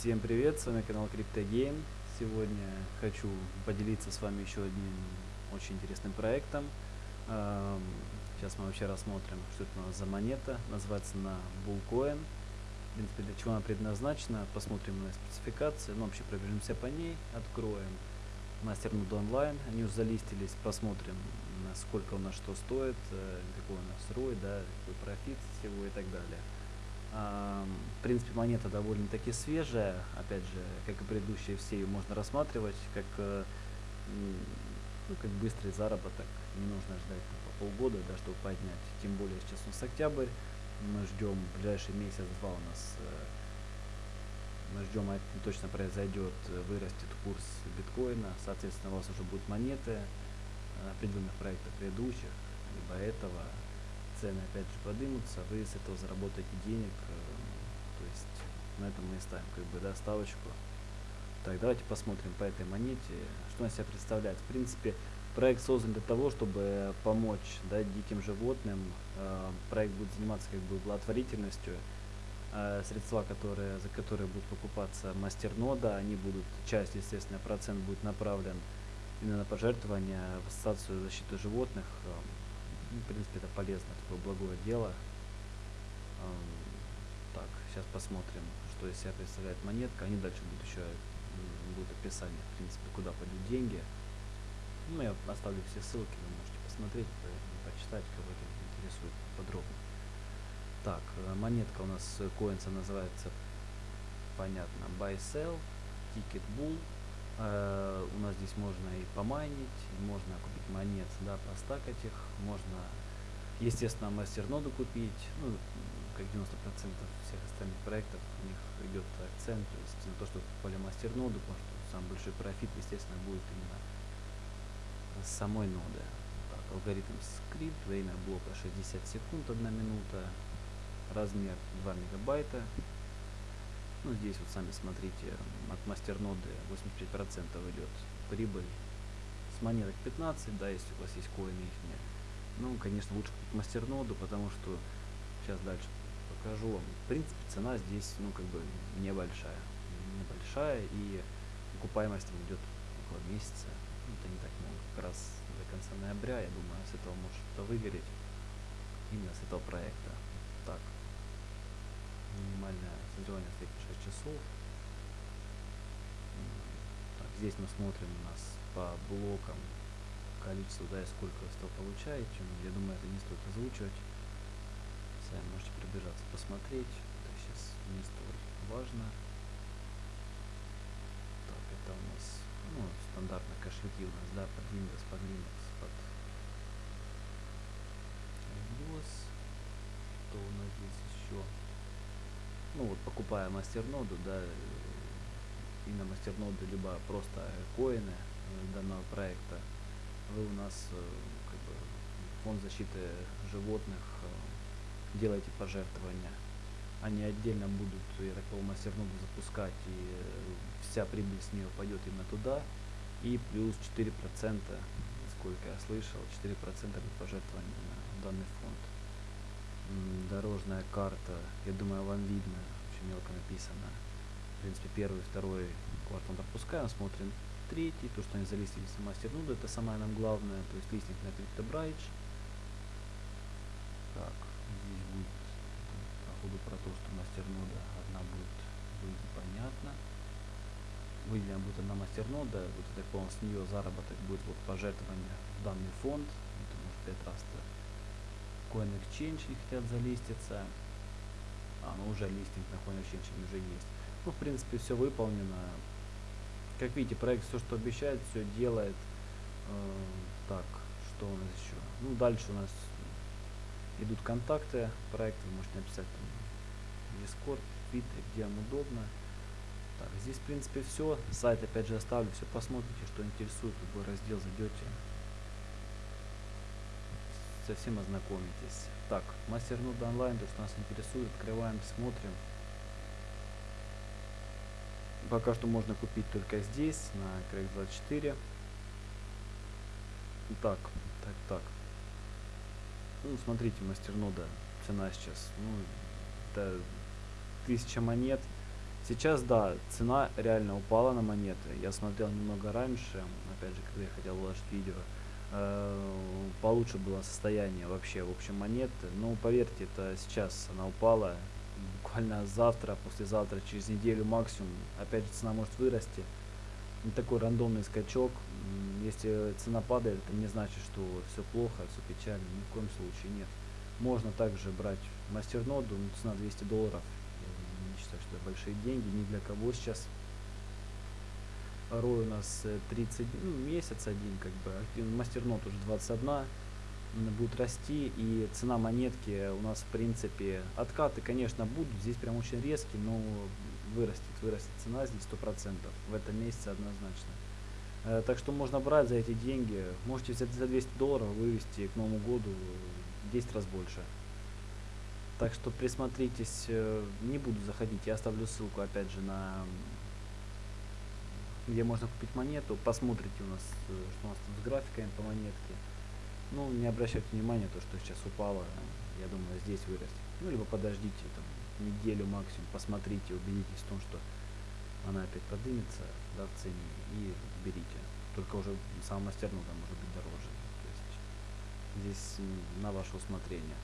Всем привет, с вами канал CryptoGame. Сегодня хочу поделиться с вами еще одним очень интересным проектом. Сейчас мы вообще рассмотрим, что это у нас за монета. Называется она Bullcoin. В принципе, для чего она предназначена, посмотрим на спецификации. Ну, вообще пробежимся по ней, откроем мастернуд онлайн. Они уже залистились, посмотрим, сколько у нас что стоит, э, какой у нас ROI, да, какой профит всего и так далее. В принципе, монета довольно-таки свежая. Опять же, как и предыдущие все, ее можно рассматривать как, э, ну, как быстрый заработок. Не нужно ждать по полгода, да, чтобы поднять. Тем более сейчас у нас октябрь. Мы ждем ближайший месяц-два у нас э, мы ждем, это точно произойдет, вырастет курс биткоина, соответственно, у вас уже будут монеты определенных проектов предыдущих, либо этого, цены опять же поднимутся, вы с этого заработаете денег, э, то есть на этом мы и ставим как бы да, ставочку. Так, давайте посмотрим по этой монете, что она себя представляет. В принципе, проект создан для того, чтобы помочь да, диким животным. Э, проект будет заниматься как бы благотворительностью. Э, средства, которые, за которые будут покупаться мастернода, они будут, часть, естественно, процент будет направлен именно на пожертвования в Ассоциацию защиты животных. Ну, в принципе, это полезно, такое благое дело. Так, сейчас посмотрим, что из себя представляет монетка. Они дальше будут еще будут описание, в принципе, куда пойдут деньги. Ну, я оставлю все ссылки, вы можете посмотреть, почитать, кого это интересует подробно. Так, э, монетка у нас коинса называется, понятно, Buy Sell, Ticket Bull. Э, у нас здесь можно и помайнить, можно купить монет, да, постакать их, можно, естественно, мастерноду купить, ну, как 90% всех остальных проектов, у них идет акцент, то есть на то, что покупали мастерноду, потому что самый большой профит, естественно, будет именно с самой ноды. Так, алгоритм скрипт, время блока 60 секунд, 1 минута, размер 2 мегабайта, ну, здесь вот сами смотрите, от мастерноды 85% идет прибыль. С монеток 15, да, если у вас есть коины их. Ну, конечно, лучше купить мастерноду, потому что сейчас дальше покажу вам. В принципе, цена здесь, ну, как бы небольшая. Небольшая, и окупаемость идет около месяца. Ну, это не так много. Как раз до конца ноября, я думаю, с этого может что-то выгореть. Именно с этого проекта. Так, минимальное стоит 6 часов. Так, здесь мы смотрим у нас по блокам количество, да, и сколько вы что получаете. Я думаю, это не стоит озвучивать. Сами можете пробежаться, посмотреть. Это сейчас не столь важно. Так, это у нас, ну, стандартно кошельки у нас, да, под Windows, под Linux, под Windows. Что у нас здесь еще? Ну вот покупая мастерноду, да, именно мастерноду, либо просто коины э, данного проекта, вы у нас э, как бы, фонд защиты животных э, делаете пожертвования. Они отдельно будут, я так понимаю, мастерноду запускать, и вся прибыль с нее пойдет именно туда. И плюс 4%, сколько я слышал, 4% пожертвования на данный фонд дорожная карта, я думаю, вам видно, очень мелко написано. В принципе, первый, второй квартал пропускаем, смотрим третий, то, что они залистились на мастер нуду, это самое нам главное, то есть листинг на CryptoBridge. Так, здесь будет походу про то, что мастер нода одна будет, будет понятно. Выделена будет одна мастер нода, вот это, понял, с нее заработок будет вот пожертвование в данный фонд, это может 5 раз -то Coin Exchange не хотят залиститься. А, ну уже листинг на Coin Exchange уже есть. Ну, в принципе, все выполнено. Как видите, проект все, что обещает, все делает. Э, так, что у нас еще? Ну, дальше у нас идут контакты проекта. Вы можете написать там Discord, Twitter, где вам удобно. Так, здесь, в принципе, все. Сайт, опять же, оставлю. Все посмотрите, что интересует. Любой раздел зайдете совсем ознакомитесь. Так, мастер нода онлайн, то, что нас интересует, открываем, смотрим. Пока что можно купить только здесь, на Crack 24. Так, так, так. Ну, смотрите, мастер нода, цена сейчас, ну, это 1000 монет, Сейчас, да, цена реально упала на монеты. Я смотрел немного раньше, опять же, когда я хотел выложить видео, получше было состояние вообще, в общем, монеты. Но поверьте, это сейчас она упала, буквально завтра, послезавтра, через неделю максимум. Опять же, цена может вырасти. Не такой рандомный скачок. Если цена падает, это не значит, что все плохо, все печально. Ни в коем случае нет. Можно также брать мастерноду, ну, цена 200 долларов. Я не считаю, что это большие деньги, ни для кого сейчас. Рой у нас э, 30, ну, месяц один, как бы. Мастернод уже 21 м, будет расти, и цена монетки у нас, в принципе, откаты, конечно, будут, здесь прям очень резкие, но вырастет, вырастет цена здесь 100%, в этом месяце однозначно. Э, Так что можно брать за эти деньги, можете взять за 200 долларов, вывести к Новому году в 10 раз больше. Так что присмотритесь, э, не буду заходить, я оставлю ссылку опять же на где можно купить монету, посмотрите у нас, э, что у нас там с графиками по монетке. Ну, не обращайте внимания, то, что сейчас упало, я думаю, здесь вырастет. Ну, либо подождите там неделю максимум, посмотрите, убедитесь в том, что она опять поднимется да, в цене и берите. Только уже сам мастернуда может быть дороже. То есть здесь на ваше усмотрение.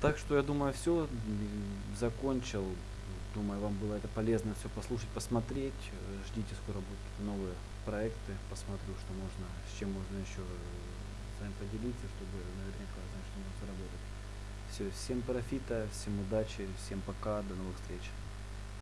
Так что я думаю, все, закончил. Думаю, вам было это полезно все послушать, посмотреть. Э, Ждите, скоро будут новые проекты. Посмотрю, что можно, с чем можно еще с вами поделиться, чтобы наверняка знать, что можно заработать. Все, всем профита, всем удачи, всем пока, до новых встреч.